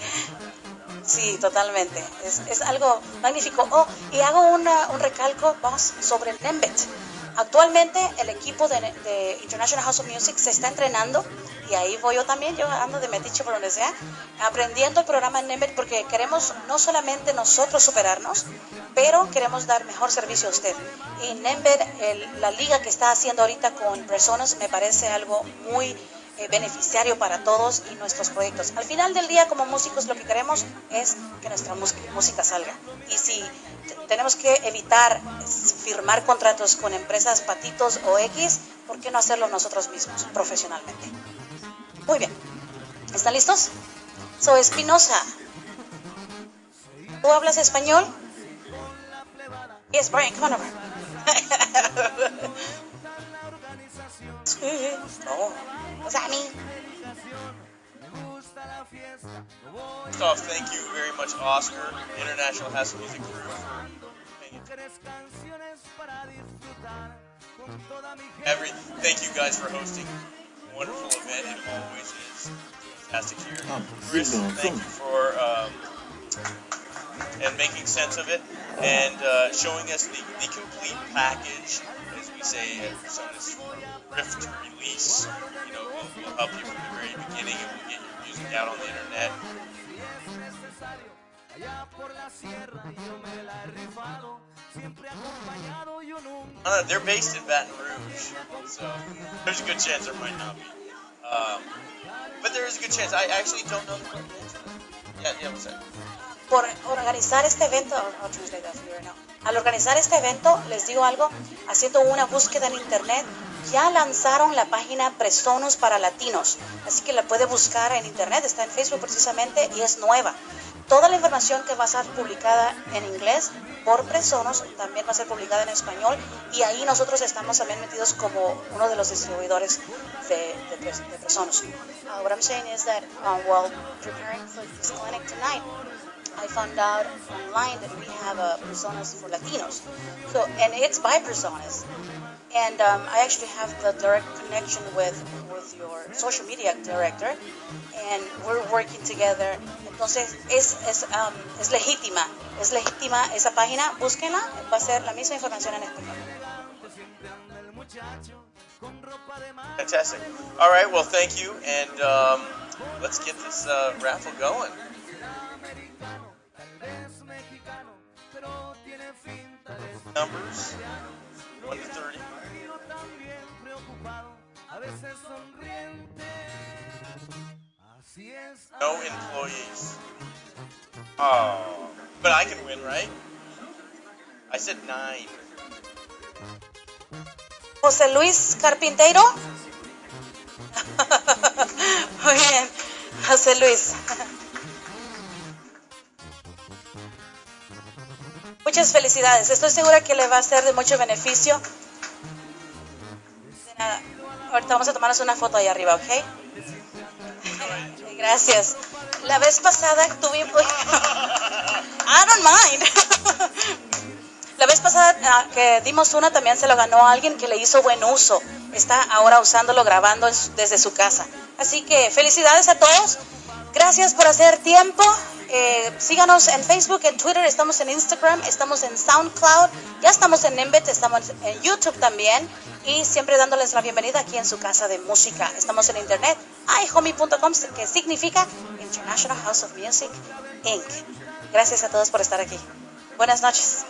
Sí, totalmente. Es, algo magnífico. Oh, y hago un recalco, vamos, sobre Nembet. Actualmente el equipo de, International House of Music se está entrenando y ahí voy yo también, yo ando de metiche por donde sea, aprendiendo el programa Nembet porque queremos no solamente nosotros superarnos, pero queremos dar mejor servicio a usted. Y Nembet, la liga que está haciendo ahorita con personas, me parece algo muy eh, beneficiario para todos y nuestros proyectos. Al final del día, como músicos, lo que queremos es que nuestra música salga. Y si tenemos que evitar firmar contratos con empresas patitos o X, ¿por qué no hacerlo nosotros mismos, profesionalmente? Muy bien. ¿Están listos? So, Espinosa, ¿tú hablas español? Yes, Brian, come on over. sí, no. What's that mean? First off, thank you very much, Oscar, International House Music Crew, Every, thank you guys for hosting a wonderful event. It always is fantastic here. Chris, thank you for um, and making sense of it and uh, showing us the, the complete package, as we say at Personas Release. You know, we'll, we'll help you from the very beginning and we'll get your music out on the internet. Uh, they're based in Baton Rouge, so there's a good chance there might not be. Um, but there is a good chance. I actually don't know the Yeah, yeah, what's that? Por organizar este evento, al organizar este evento, les digo algo, haciendo una búsqueda en internet, ya lanzaron la página Presonus para latinos, así que la puede buscar en internet, está en Facebook precisamente y es nueva. Toda la información que va a ser publicada en inglés por Presonus también va a ser publicada en español y ahí nosotros estamos también metidos como uno de los distribuidores de, de, de Presonus. Uh, what I'm saying is that uh, while preparing for this clinic tonight, I found out online that we have a personas for Latinos. So, and it's by personas. And um, I actually have the direct connection with, with your social media director, and we're working together. Entonces, es, es, um, es legítima, es legítima esa página, búsquenla, va a ser la misma información en español. Fantastic. All right, well, thank you, and um, let's get this uh, raffle going. Numbers, 1 to 30. No employees. Oh, but I can win, right? I said 9. José Luis Carpintero. Muy bien, José Luis. Muchas felicidades. Estoy segura que le va a ser de mucho beneficio. Ahorita vamos a tomarnos una foto ahí arriba, ¿ok? Gracias. La vez pasada tuvimos... I don't mind. La vez pasada ah, que dimos una también se lo ganó alguien que le hizo buen uso. Está ahora usándolo, grabando desde su casa. Así que felicidades a todos. Gracias por hacer tiempo. Eh, síganos en Facebook, en Twitter, estamos en Instagram, estamos en SoundCloud, ya estamos en Embed, estamos en YouTube también y siempre dándoles la bienvenida aquí en su casa de música. Estamos en internet, ihomie.com, que significa International House of Music Inc. Gracias a todos por estar aquí. Buenas noches.